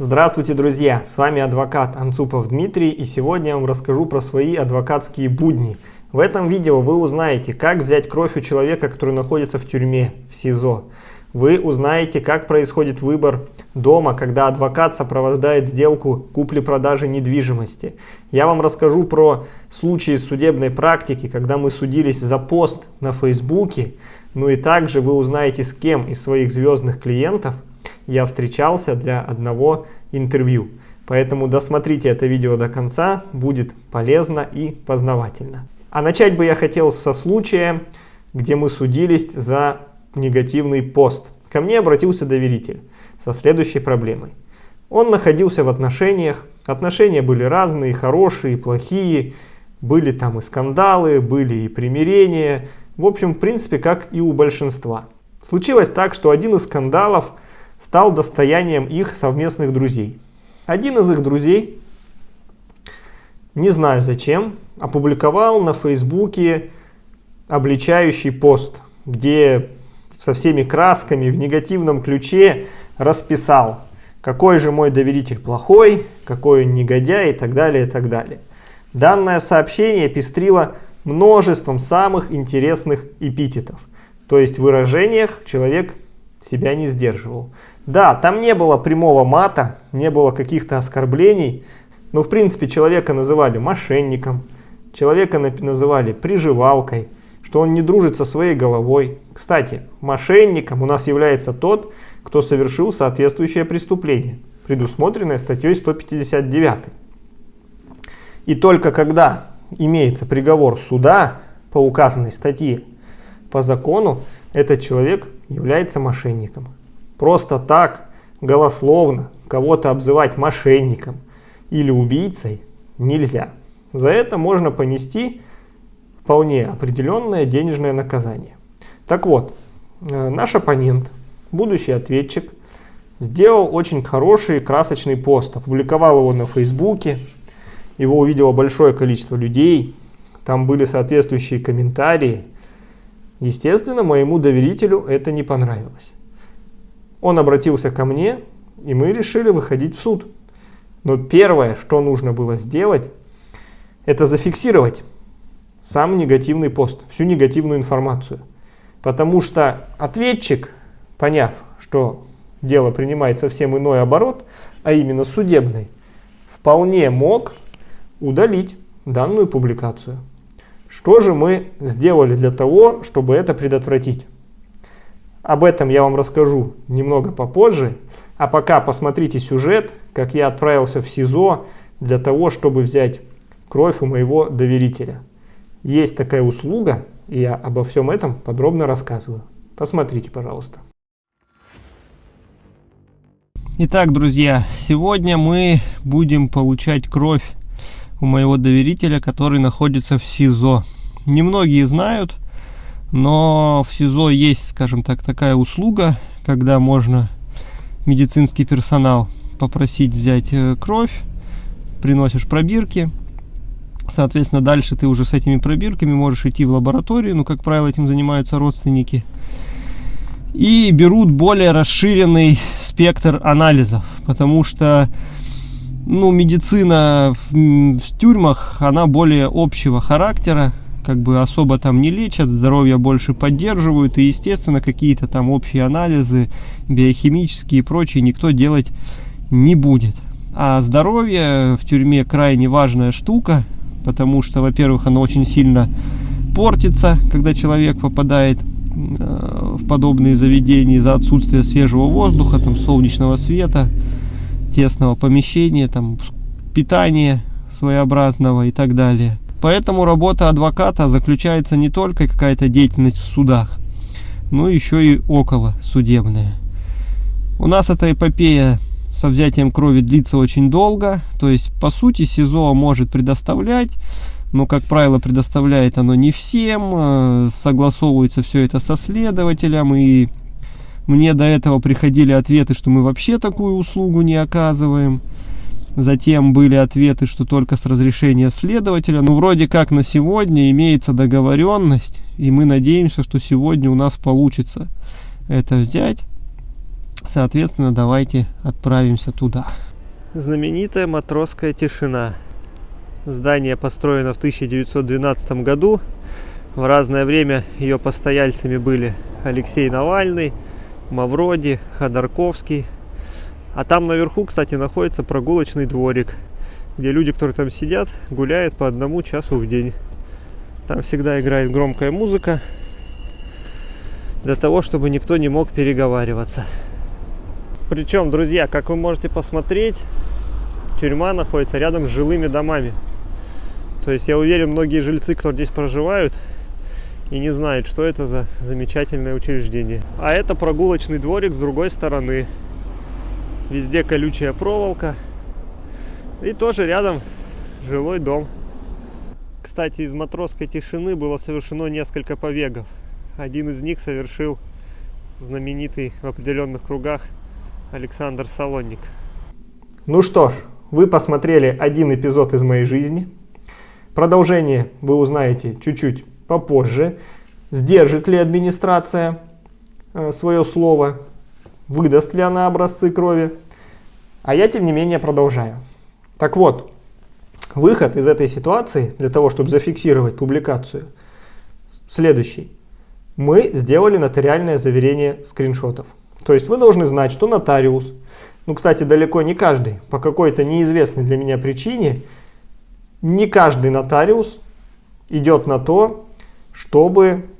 Здравствуйте, друзья! С вами адвокат Анцупов Дмитрий и сегодня я вам расскажу про свои адвокатские будни. В этом видео вы узнаете, как взять кровь у человека, который находится в тюрьме, в СИЗО. Вы узнаете, как происходит выбор дома, когда адвокат сопровождает сделку купли-продажи недвижимости. Я вам расскажу про случаи судебной практики, когда мы судились за пост на Фейсбуке. Ну и также вы узнаете, с кем из своих звездных клиентов я встречался для одного интервью. Поэтому досмотрите это видео до конца, будет полезно и познавательно. А начать бы я хотел со случая, где мы судились за негативный пост. Ко мне обратился доверитель со следующей проблемой. Он находился в отношениях, отношения были разные, хорошие, плохие, были там и скандалы, были и примирения, в общем, в принципе, как и у большинства. Случилось так, что один из скандалов – стал достоянием их совместных друзей. Один из их друзей, не знаю зачем, опубликовал на Фейсбуке обличающий пост, где со всеми красками в негативном ключе расписал, какой же мой доверитель плохой, какой он негодяй и так далее, и так далее. Данное сообщение пестрило множеством самых интересных эпитетов. То есть в выражениях человек себя не сдерживал. Да, там не было прямого мата, не было каких-то оскорблений, но в принципе человека называли мошенником, человека называли приживалкой, что он не дружит со своей головой. Кстати, мошенником у нас является тот, кто совершил соответствующее преступление, предусмотренное статьей 159. И только когда имеется приговор суда по указанной статье, по закону этот человек является мошенником. Просто так, голословно, кого-то обзывать мошенником или убийцей нельзя. За это можно понести вполне определенное денежное наказание. Так вот, э, наш оппонент, будущий ответчик, сделал очень хороший красочный пост, опубликовал его на Фейсбуке, его увидело большое количество людей, там были соответствующие комментарии, Естественно, моему доверителю это не понравилось. Он обратился ко мне, и мы решили выходить в суд. Но первое, что нужно было сделать, это зафиксировать сам негативный пост, всю негативную информацию. Потому что ответчик, поняв, что дело принимает совсем иной оборот, а именно судебный, вполне мог удалить данную публикацию. Что же мы сделали для того, чтобы это предотвратить? Об этом я вам расскажу немного попозже, а пока посмотрите сюжет, как я отправился в СИЗО для того, чтобы взять кровь у моего доверителя. Есть такая услуга, и я обо всем этом подробно рассказываю. Посмотрите, пожалуйста. Итак, друзья, сегодня мы будем получать кровь у моего доверителя, который находится в СИЗО. Немногие знают, но в СИЗО есть, скажем так, такая услуга, когда можно медицинский персонал попросить взять э, кровь, приносишь пробирки, соответственно, дальше ты уже с этими пробирками можешь идти в лабораторию, ну, как правило, этим занимаются родственники, и берут более расширенный спектр анализов, потому что ну, медицина в, в тюрьмах, она более общего характера, как бы особо там не лечат, здоровье больше поддерживают, и, естественно, какие-то там общие анализы, биохимические и прочие никто делать не будет. А здоровье в тюрьме крайне важная штука, потому что, во-первых, оно очень сильно портится, когда человек попадает э, в подобные заведения из-за отсутствия свежего воздуха, там, солнечного света, тесного помещения, там, питания своеобразного и так далее. Поэтому работа адвоката заключается не только какая-то деятельность в судах, но еще и около судебная. У нас эта эпопея со взятием крови длится очень долго, то есть по сути СИЗО может предоставлять, но как правило предоставляет оно не всем, э, согласовывается все это со следователем и мне до этого приходили ответы, что мы вообще такую услугу не оказываем. Затем были ответы, что только с разрешения следователя. Ну, вроде как на сегодня имеется договоренность, и мы надеемся, что сегодня у нас получится это взять. Соответственно, давайте отправимся туда. знаменитая матросская тишина. Здание построено в 1912 году. В разное время ее постояльцами были Алексей Навальный, Мавроди, Ходорковский. А там наверху, кстати, находится прогулочный дворик, где люди, которые там сидят, гуляют по одному часу в день. Там всегда играет громкая музыка, для того, чтобы никто не мог переговариваться. Причем, друзья, как вы можете посмотреть, тюрьма находится рядом с жилыми домами. То есть я уверен, многие жильцы, кто здесь проживают, и не знают, что это за замечательное учреждение. А это прогулочный дворик с другой стороны. Везде колючая проволока. И тоже рядом жилой дом. Кстати, из матросской тишины было совершено несколько побегов. Один из них совершил знаменитый в определенных кругах Александр Салонник. Ну что ж, вы посмотрели один эпизод из моей жизни. Продолжение вы узнаете чуть-чуть попозже. Сдержит ли администрация э, свое слово, выдаст ли она образцы крови. А я, тем не менее, продолжаю. Так вот, выход из этой ситуации, для того, чтобы зафиксировать публикацию, следующий. Мы сделали нотариальное заверение скриншотов. То есть вы должны знать, что нотариус, ну, кстати, далеко не каждый, по какой-то неизвестной для меня причине, не каждый нотариус идет на то, чтобы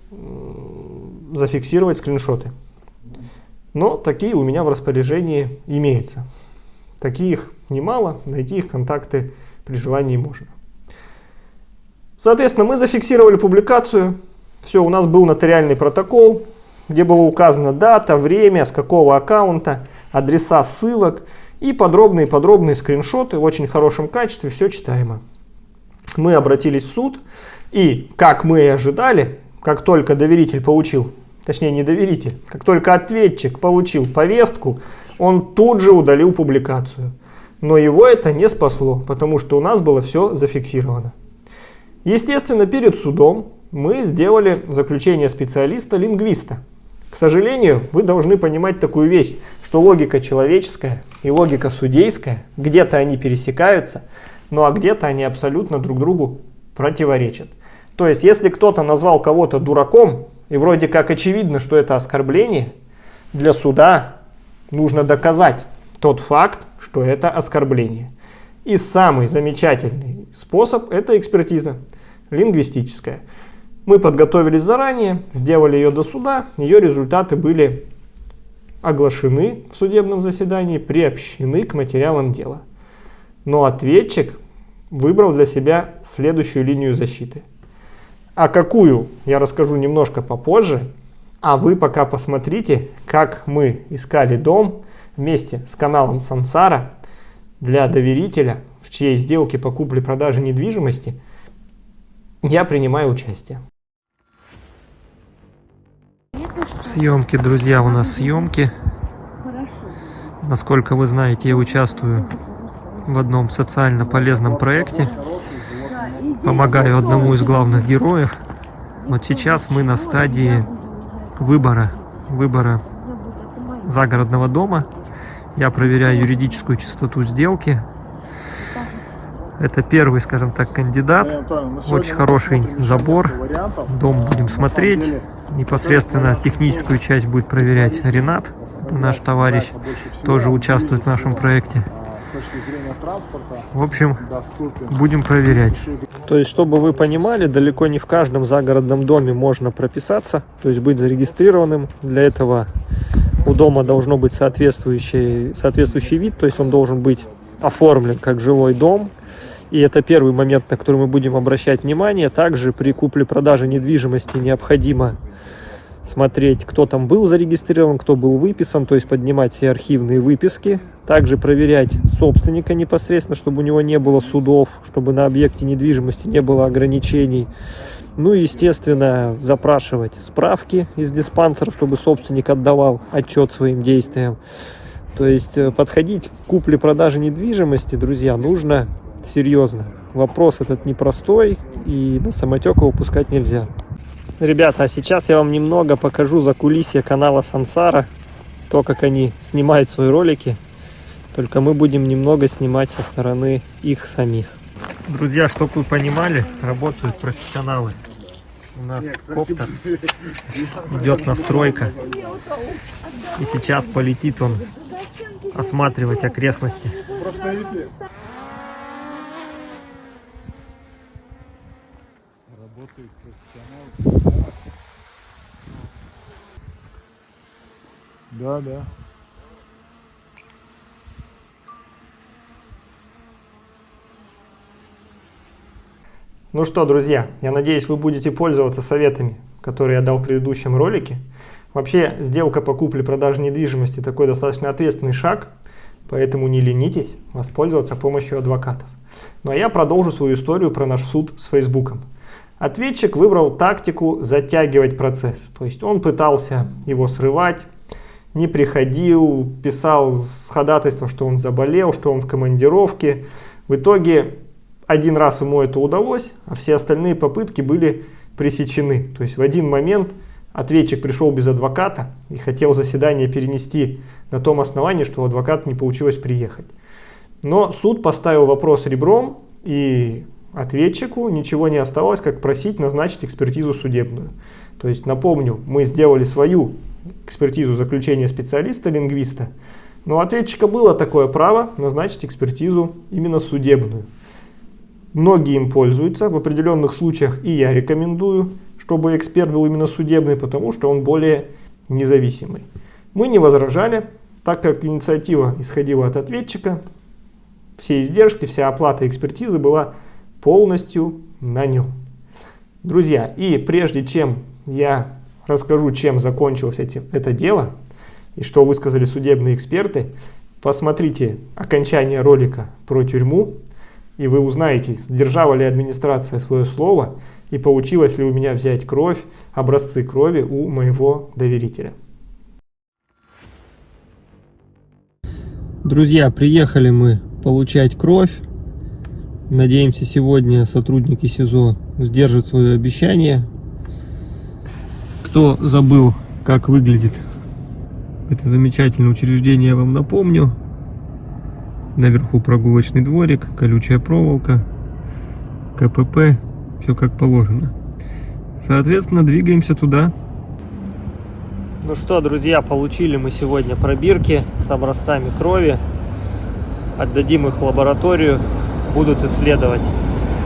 зафиксировать скриншоты. Но такие у меня в распоряжении имеются. Таких немало, найти их контакты при желании можно. Соответственно, мы зафиксировали публикацию. Все, у нас был нотариальный протокол, где было указано дата, время, с какого аккаунта, адреса ссылок и подробные-подробные скриншоты в очень хорошем качестве, все читаемо. Мы обратились в суд, и, как мы и ожидали, как только доверитель получил, точнее не доверитель, как только ответчик получил повестку, он тут же удалил публикацию. Но его это не спасло, потому что у нас было все зафиксировано. Естественно, перед судом мы сделали заключение специалиста-лингвиста, к сожалению, вы должны понимать такую вещь, что логика человеческая и логика судейская, где-то они пересекаются, ну а где-то они абсолютно друг другу противоречат. То есть, если кто-то назвал кого-то дураком, и вроде как очевидно, что это оскорбление, для суда нужно доказать тот факт, что это оскорбление. И самый замечательный способ – это экспертиза лингвистическая. Мы подготовились заранее, сделали ее до суда, ее результаты были оглашены в судебном заседании, приобщены к материалам дела. Но ответчик выбрал для себя следующую линию защиты. А какую, я расскажу немножко попозже, а вы пока посмотрите, как мы искали дом вместе с каналом Сансара для доверителя, в чьей сделке по купле-продаже недвижимости я принимаю участие. Съемки, друзья, у нас съемки. Насколько вы знаете, я участвую в одном социально полезном проекте. Помогаю одному из главных героев. Вот сейчас мы на стадии выбора, выбора загородного дома. Я проверяю юридическую чистоту сделки. Это первый, скажем так, кандидат. Очень хороший забор. Дом будем смотреть непосредственно техническую часть будет проверять Ренат, наш товарищ, тоже участвует в нашем проекте. В общем, будем проверять. То есть, чтобы вы понимали, далеко не в каждом загородном доме можно прописаться, то есть быть зарегистрированным. Для этого у дома должно быть соответствующий, соответствующий вид, то есть он должен быть оформлен как жилой дом. И это первый момент, на который мы будем обращать внимание. Также при купле-продаже недвижимости необходимо смотреть, кто там был зарегистрирован, кто был выписан, то есть поднимать все архивные выписки. Также проверять собственника непосредственно, чтобы у него не было судов, чтобы на объекте недвижимости не было ограничений. Ну и, естественно, запрашивать справки из диспансера, чтобы собственник отдавал отчет своим действиям. То есть э, подходить к купле-продаже недвижимости, друзья, нужно серьезно. Вопрос этот непростой и на самотек его пускать нельзя. Ребята, а сейчас я вам немного покажу за кулисье канала Сансара, то, как они снимают свои ролики. только мы будем немного снимать со стороны их самих. Друзья, чтобы вы понимали, работают профессионалы. У нас коптер, идет настройка. И сейчас полетит он осматривать окрестности. Профессионал. Да, да. Ну что, друзья, я надеюсь, вы будете пользоваться советами, которые я дал в предыдущем ролике. Вообще, сделка по купле-продаже недвижимости такой достаточно ответственный шаг, поэтому не ленитесь воспользоваться помощью адвокатов. Ну а я продолжу свою историю про наш суд с Фейсбуком. Ответчик выбрал тактику затягивать процесс, то есть он пытался его срывать, не приходил, писал с ходатайством, что он заболел, что он в командировке. В итоге один раз ему это удалось, а все остальные попытки были пресечены. То есть в один момент ответчик пришел без адвоката и хотел заседание перенести на том основании, что у адвоката не получилось приехать. Но суд поставил вопрос ребром, и ответчику ничего не оставалось, как просить назначить экспертизу судебную. То есть, напомню, мы сделали свою экспертизу заключения специалиста-лингвиста, но у ответчика было такое право назначить экспертизу именно судебную. Многие им пользуются, в определенных случаях и я рекомендую, чтобы эксперт был именно судебный, потому что он более независимый. Мы не возражали, так как инициатива исходила от ответчика, все издержки, вся оплата экспертизы была полностью на нем. Друзья, и прежде чем я расскажу, чем закончилось эти, это дело, и что высказали судебные эксперты, посмотрите окончание ролика про тюрьму, и вы узнаете, сдержала ли администрация свое слово, и получилось ли у меня взять кровь, образцы крови у моего доверителя. Друзья, приехали мы получать кровь. Надеемся, сегодня сотрудники СИЗО сдержат свое обещание. Кто забыл, как выглядит это замечательное учреждение, я вам напомню. Наверху прогулочный дворик, колючая проволока, КПП, все как положено. Соответственно, двигаемся туда. Ну что, друзья, получили мы сегодня пробирки с образцами крови. Отдадим их в лабораторию, будут исследовать.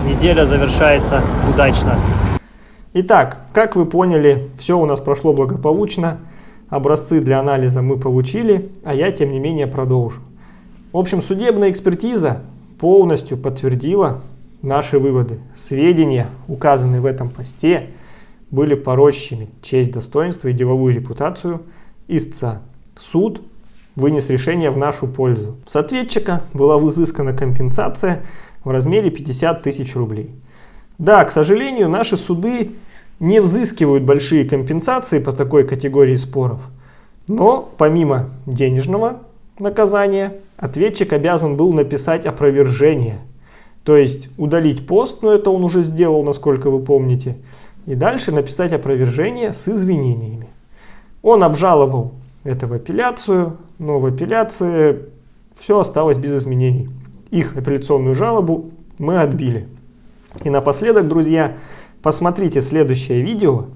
Неделя завершается удачно. Итак, как вы поняли, все у нас прошло благополучно. Образцы для анализа мы получили, а я, тем не менее, продолжу. В общем, судебная экспертиза полностью подтвердила наши выводы. Сведения, указанные в этом посте, были порочащими честь, достоинство и деловую репутацию истца. Суд вынес решение в нашу пользу. С ответчика была взыскана компенсация в размере 50 тысяч рублей. Да, к сожалению, наши суды не взыскивают большие компенсации по такой категории споров. Но помимо денежного наказания, ответчик обязан был написать опровержение. То есть удалить пост, но это он уже сделал, насколько вы помните. И дальше написать опровержение с извинениями. Он обжаловал это в апелляцию, но в апелляции все осталось без изменений. Их апелляционную жалобу мы отбили. И напоследок, друзья, посмотрите следующее видео.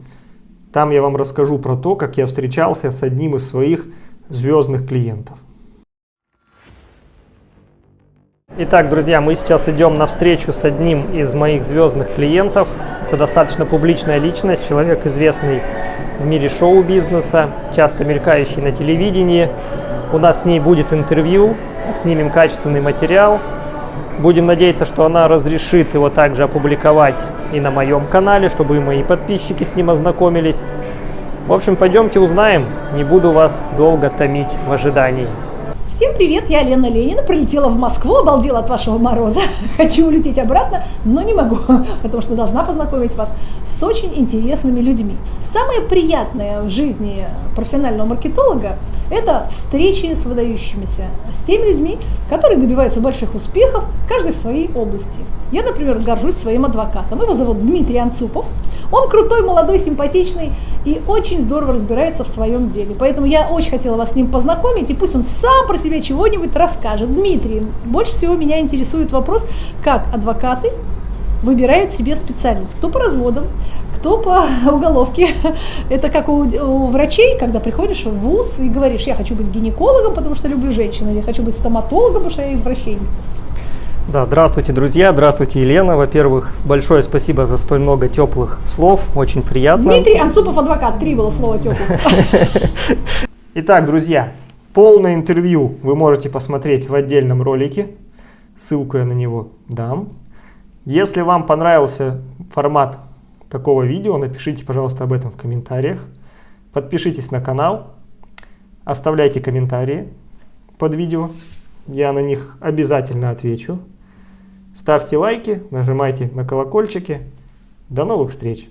Там я вам расскажу про то, как я встречался с одним из своих звездных клиентов. Итак, друзья, мы сейчас идем на встречу с одним из моих звездных клиентов. Это достаточно публичная личность, человек известный в мире шоу-бизнеса, часто мелькающий на телевидении. У нас с ней будет интервью, снимем качественный материал. Будем надеяться, что она разрешит его также опубликовать и на моем канале, чтобы и мои подписчики с ним ознакомились. В общем, пойдемте узнаем, не буду вас долго томить в ожидании. Всем привет, я Лена Ленина, прилетела в Москву, обалдела от вашего мороза. Хочу улететь обратно, но не могу, потому что должна познакомить вас с очень интересными людьми. Самое приятное в жизни профессионального маркетолога – это встречи с выдающимися, с теми людьми, которые добиваются больших успехов, каждый в своей области. Я, например, горжусь своим адвокатом. Его зовут Дмитрий Анцупов. Он крутой, молодой, симпатичный и очень здорово разбирается в своем деле. Поэтому я очень хотела вас с ним познакомить, и пусть он сам про себя чего-нибудь расскажет. Дмитрий, больше всего меня интересует вопрос, как адвокаты выбирают себе специальность. Кто по разводам, кто по уголовке. Это как у, у врачей, когда приходишь в ВУЗ и говоришь, я хочу быть гинекологом, потому что люблю женщин, или я хочу быть стоматологом, потому что я извращенец. Да, здравствуйте, друзья, здравствуйте, Елена. Во-первых, большое спасибо за столь много теплых слов, очень приятно. Дмитрий Ансупов, адвокат, три было слова теплых. Итак, друзья, полное интервью вы можете посмотреть в отдельном ролике, ссылку я на него дам. Если вам понравился формат такого видео, напишите, пожалуйста, об этом в комментариях. Подпишитесь на канал, оставляйте комментарии под видео, я на них обязательно отвечу. Ставьте лайки, нажимайте на колокольчики. До новых встреч!